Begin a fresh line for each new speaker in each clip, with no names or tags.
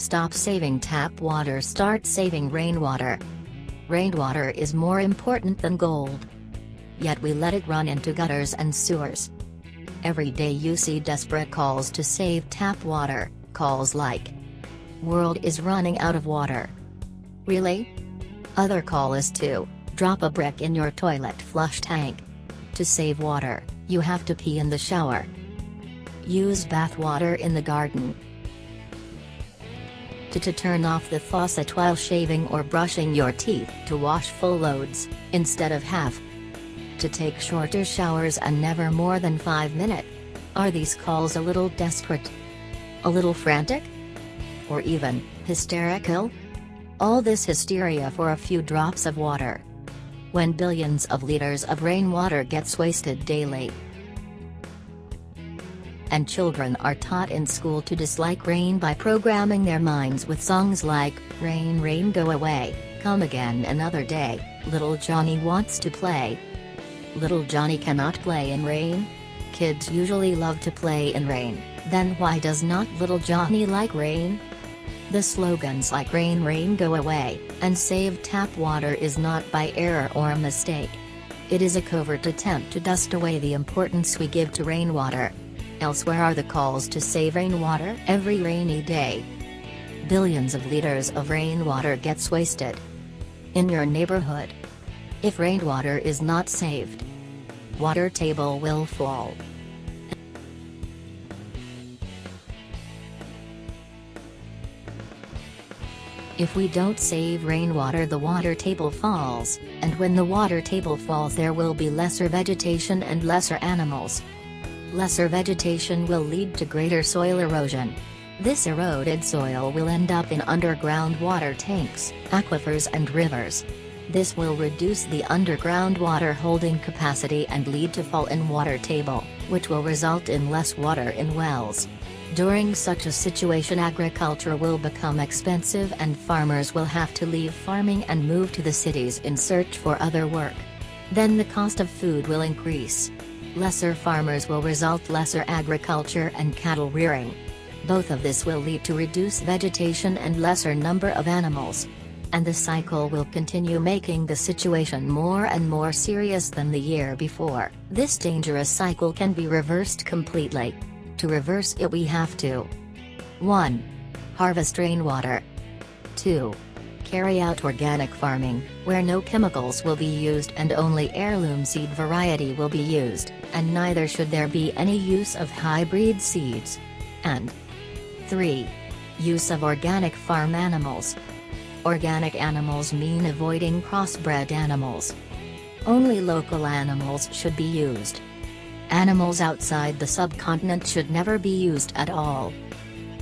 Stop saving tap water start saving rainwater. Rainwater is more important than gold. Yet we let it run into gutters and sewers. Every day you see desperate calls to save tap water, calls like World is running out of water. Really? Other call is to drop a brick in your toilet flush tank. To save water, you have to pee in the shower. Use bath water in the garden. To, to turn off the faucet while shaving or brushing your teeth to wash full loads, instead of half. To take shorter showers and never more than 5 minutes. Are these calls a little desperate? A little frantic? Or even, hysterical? All this hysteria for a few drops of water. When billions of liters of rainwater gets wasted daily, and children are taught in school to dislike rain by programming their minds with songs like, Rain Rain Go Away, Come Again Another Day, Little Johnny Wants to Play. Little Johnny cannot play in rain? Kids usually love to play in rain, then why does not little Johnny like rain? The slogans like Rain Rain Go Away, and Save Tap Water is not by error or a mistake. It is a covert attempt to dust away the importance we give to rainwater. Elsewhere are the calls to save rainwater every rainy day. Billions of liters of rainwater gets wasted. In your neighborhood. If rainwater is not saved, water table will fall. If we don't save rainwater the water table falls, and when the water table falls there will be lesser vegetation and lesser animals. Lesser vegetation will lead to greater soil erosion. This eroded soil will end up in underground water tanks, aquifers and rivers. This will reduce the underground water holding capacity and lead to fall in water table, which will result in less water in wells. During such a situation agriculture will become expensive and farmers will have to leave farming and move to the cities in search for other work. Then the cost of food will increase. Lesser farmers will result lesser agriculture and cattle rearing. Both of this will lead to reduced vegetation and lesser number of animals. And the cycle will continue making the situation more and more serious than the year before. This dangerous cycle can be reversed completely. To reverse it we have to 1. Harvest rainwater 2. Carry out organic farming, where no chemicals will be used and only heirloom seed variety will be used, and neither should there be any use of hybrid seeds. And 3. Use of organic farm animals. Organic animals mean avoiding crossbred animals. Only local animals should be used. Animals outside the subcontinent should never be used at all.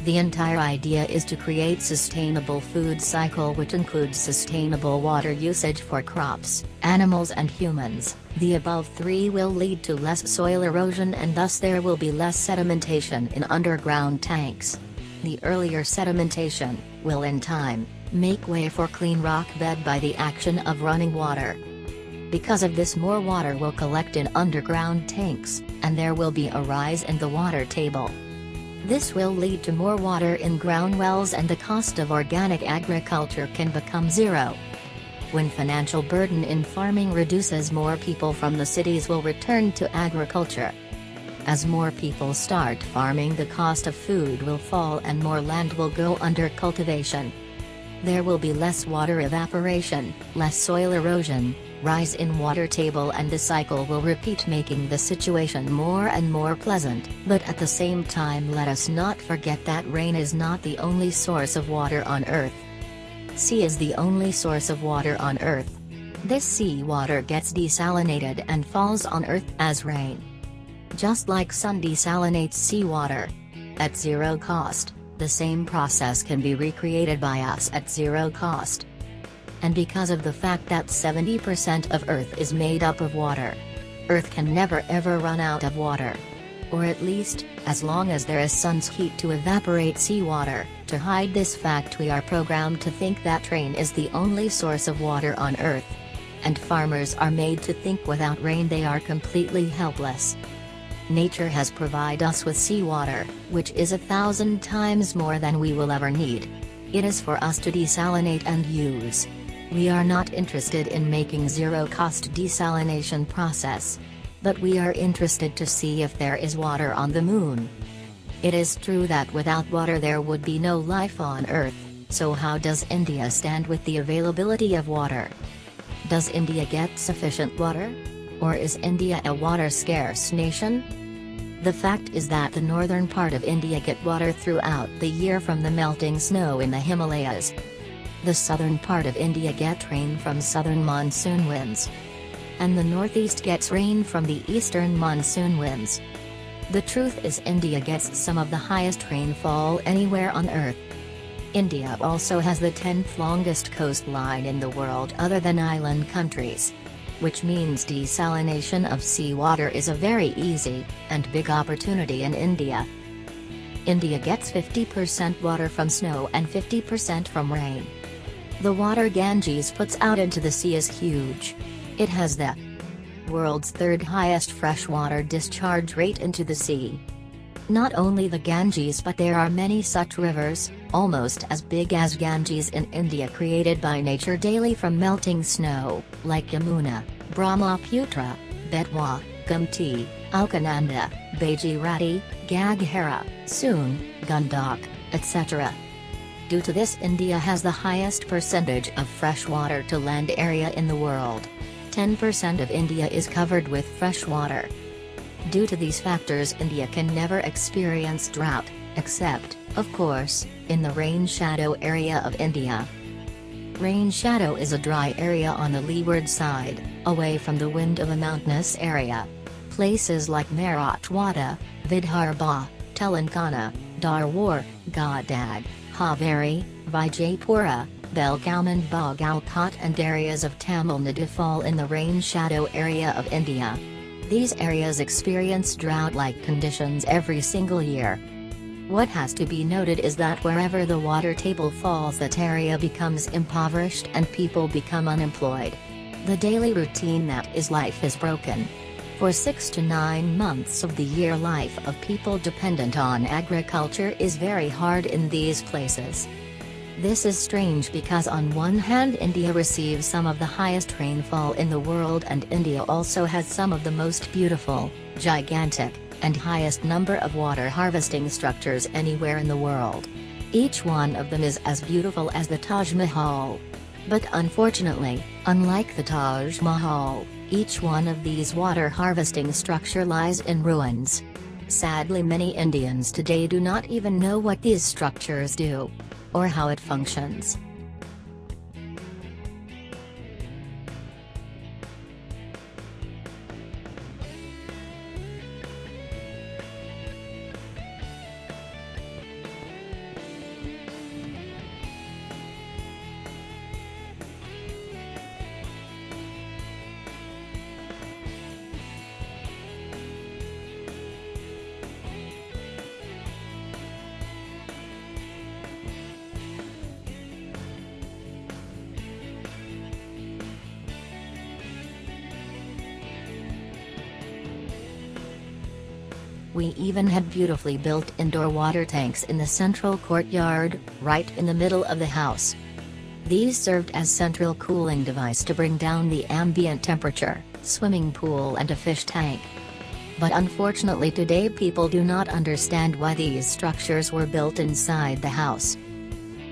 The entire idea is to create sustainable food cycle which includes sustainable water usage for crops, animals and humans. The above three will lead to less soil erosion and thus there will be less sedimentation in underground tanks. The earlier sedimentation, will in time, make way for clean rock bed by the action of running water. Because of this more water will collect in underground tanks, and there will be a rise in the water table. This will lead to more water in ground wells and the cost of organic agriculture can become zero. When financial burden in farming reduces more people from the cities will return to agriculture. As more people start farming the cost of food will fall and more land will go under cultivation. There will be less water evaporation, less soil erosion, rise in water table and the cycle will repeat making the situation more and more pleasant. But at the same time let us not forget that rain is not the only source of water on earth. Sea is the only source of water on Earth. This sea water gets desalinated and falls on Earth as rain. Just like sun desalinates seawater. At zero cost, the same process can be recreated by us at zero cost. And because of the fact that 70% of Earth is made up of water. Earth can never ever run out of water. Or at least, as long as there is sun's heat to evaporate seawater. To hide this fact we are programmed to think that rain is the only source of water on earth. And farmers are made to think without rain they are completely helpless. Nature has provided us with seawater, which is a thousand times more than we will ever need. It is for us to desalinate and use. We are not interested in making zero-cost desalination process. But we are interested to see if there is water on the moon. It is true that without water there would be no life on Earth, so how does India stand with the availability of water? Does India get sufficient water? Or is India a water-scarce nation? The fact is that the northern part of India get water throughout the year from the melting snow in the Himalayas, the southern part of India get rain from southern monsoon winds. And the northeast gets rain from the eastern monsoon winds. The truth is India gets some of the highest rainfall anywhere on earth. India also has the 10th longest coastline in the world other than island countries. Which means desalination of seawater is a very easy, and big opportunity in India. India gets 50% water from snow and 50% from rain. The water Ganges puts out into the sea is huge. It has the world's third highest freshwater discharge rate into the sea. Not only the Ganges but there are many such rivers, almost as big as Ganges in India created by nature daily from melting snow, like Yamuna, Brahmaputra, Betwa, Gumti, Alaknanda, Bhagirathi, Gaghara, Soon, Gandak, etc. Due to this India has the highest percentage of freshwater to land area in the world. 10% of India is covered with fresh water. Due to these factors India can never experience drought, except, of course, in the rain shadow area of India. Rain shadow is a dry area on the leeward side, away from the wind of a mountainous area. Places like Marathwada, Vidarbha, Telangana, Darwar, Gadag, Haveri, Vijaypura, Belgaum and Bagalkot and areas of Tamil Nadu fall in the rain shadow area of India. These areas experience drought-like conditions every single year. What has to be noted is that wherever the water table falls that area becomes impoverished and people become unemployed. The daily routine that is life is broken. For six to nine months of the year life of people dependent on agriculture is very hard in these places. This is strange because on one hand India receives some of the highest rainfall in the world and India also has some of the most beautiful, gigantic, and highest number of water harvesting structures anywhere in the world. Each one of them is as beautiful as the Taj Mahal. But unfortunately, unlike the Taj Mahal, each one of these water harvesting structure lies in ruins. Sadly many Indians today do not even know what these structures do. Or how it functions. We even had beautifully built indoor water tanks in the central courtyard, right in the middle of the house. These served as central cooling device to bring down the ambient temperature, swimming pool and a fish tank. But unfortunately today people do not understand why these structures were built inside the house.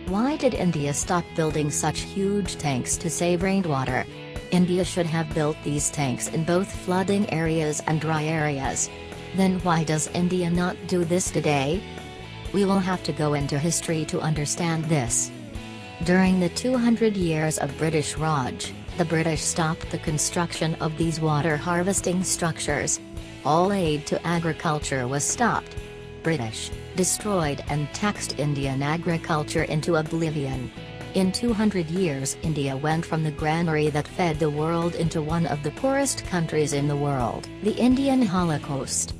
Why did India stop building such huge tanks to save rainwater? India should have built these tanks in both flooding areas and dry areas. Then why does India not do this today? We will have to go into history to understand this. During the 200 years of British Raj, the British stopped the construction of these water harvesting structures. All aid to agriculture was stopped. British, destroyed and taxed Indian agriculture into oblivion. In 200 years India went from the granary that fed the world into one of the poorest countries in the world. The Indian Holocaust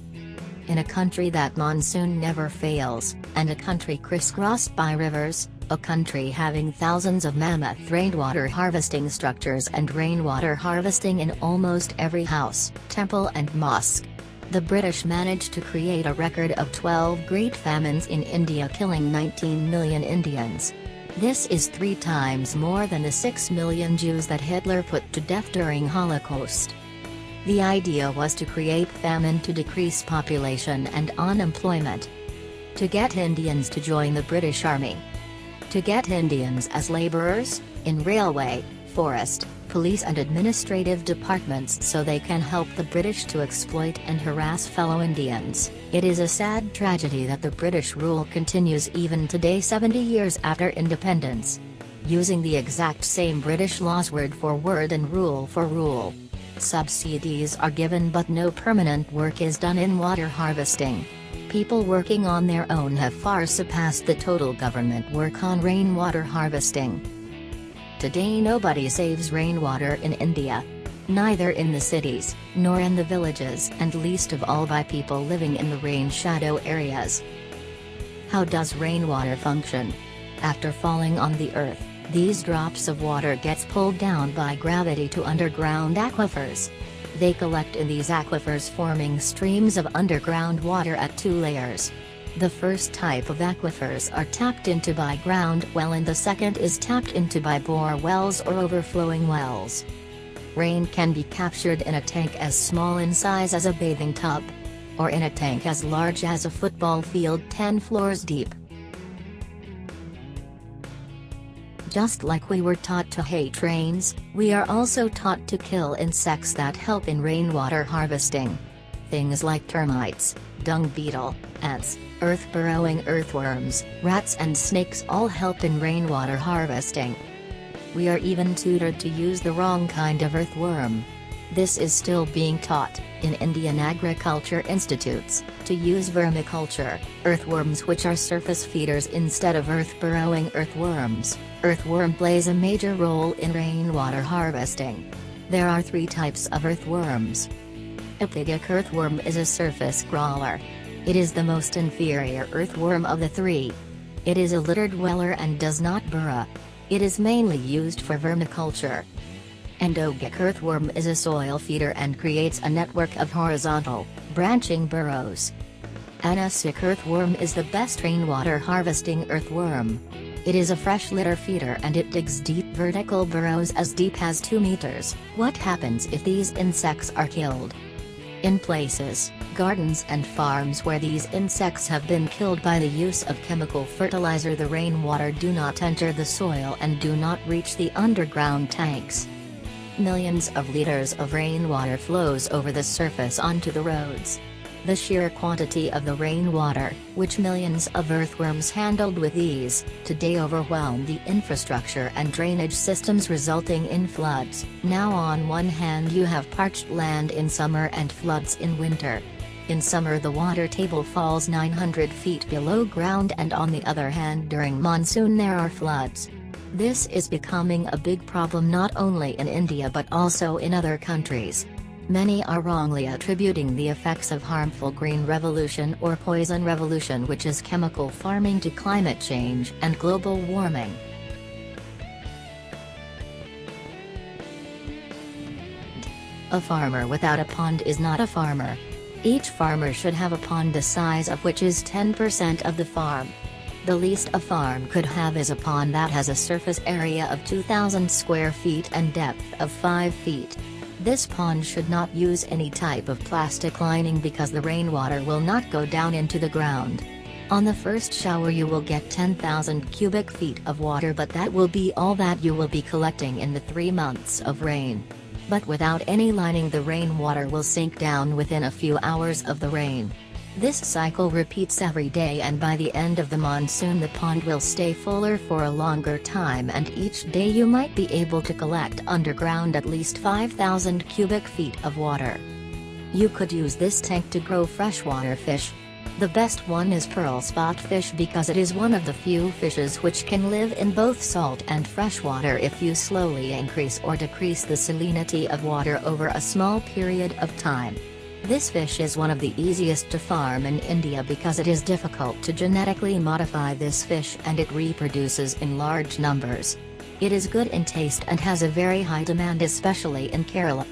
in a country that monsoon never fails, and a country crisscrossed by rivers, a country having thousands of mammoth rainwater harvesting structures and rainwater harvesting in almost every house, temple and mosque. The British managed to create a record of 12 great famines in India killing 19 million Indians. This is three times more than the 6 million Jews that Hitler put to death during Holocaust. The idea was to create famine to decrease population and unemployment. To get Indians to join the British Army. To get Indians as laborers, in railway, forest, police and administrative departments so they can help the British to exploit and harass fellow Indians. It is a sad tragedy that the British rule continues even today 70 years after independence. Using the exact same British laws word for word and rule for rule. Subsidies are given but no permanent work is done in water harvesting. People working on their own have far surpassed the total government work on rainwater harvesting. Today nobody saves rainwater in India. Neither in the cities, nor in the villages and least of all by people living in the rain shadow areas. How does rainwater function? After falling on the earth, these drops of water gets pulled down by gravity to underground aquifers. They collect in these aquifers forming streams of underground water at two layers. The first type of aquifers are tapped into by ground well and the second is tapped into by bore wells or overflowing wells. Rain can be captured in a tank as small in size as a bathing tub. Or in a tank as large as a football field 10 floors deep. Just like we were taught to hate rains, we are also taught to kill insects that help in rainwater harvesting. Things like termites, dung beetle, ants, earth-burrowing earthworms, rats and snakes all help in rainwater harvesting. We are even tutored to use the wrong kind of earthworm. This is still being taught, in Indian agriculture institutes, to use vermiculture, earthworms which are surface feeders instead of earth-burrowing earthworms. Earthworm plays a major role in rainwater harvesting. There are three types of earthworms. Epigeic earthworm is a surface crawler. It is the most inferior earthworm of the three. It is a litter dweller and does not burrow. It is mainly used for vermiculture. Endogeic earthworm is a soil feeder and creates a network of horizontal, branching burrows. Anecic earthworm is the best rainwater harvesting earthworm. It is a fresh litter feeder and it digs deep vertical burrows as deep as 2 meters. What happens if these insects are killed? In places, gardens and farms where these insects have been killed by the use of chemical fertilizer the rainwater do not enter the soil and do not reach the underground tanks. Millions of liters of rainwater flows over the surface onto the roads. The sheer quantity of the rainwater, which millions of earthworms handled with ease, today overwhelm the infrastructure and drainage systems resulting in floods. Now on one hand you have parched land in summer and floods in winter. In summer the water table falls 900 feet below ground and on the other hand during monsoon there are floods. This is becoming a big problem not only in India but also in other countries. Many are wrongly attributing the effects of harmful green revolution or poison revolution which is chemical farming to climate change and global warming. A farmer without a pond is not a farmer. Each farmer should have a pond the size of which is 10% of the farm. The least a farm could have is a pond that has a surface area of 2,000 square feet and depth of 5 feet. This pond should not use any type of plastic lining because the rainwater will not go down into the ground. On the first shower you will get 10,000 cubic feet of water but that will be all that you will be collecting in the three months of rain. But without any lining the rainwater will sink down within a few hours of the rain. This cycle repeats every day and by the end of the monsoon the pond will stay fuller for a longer time and each day you might be able to collect underground at least 5,000 cubic feet of water. You could use this tank to grow freshwater fish. The best one is pearl spot fish because it is one of the few fishes which can live in both salt and freshwater if you slowly increase or decrease the salinity of water over a small period of time. This fish is one of the easiest to farm in India because it is difficult to genetically modify this fish and it reproduces in large numbers. It is good in taste and has a very high demand especially in Kerala.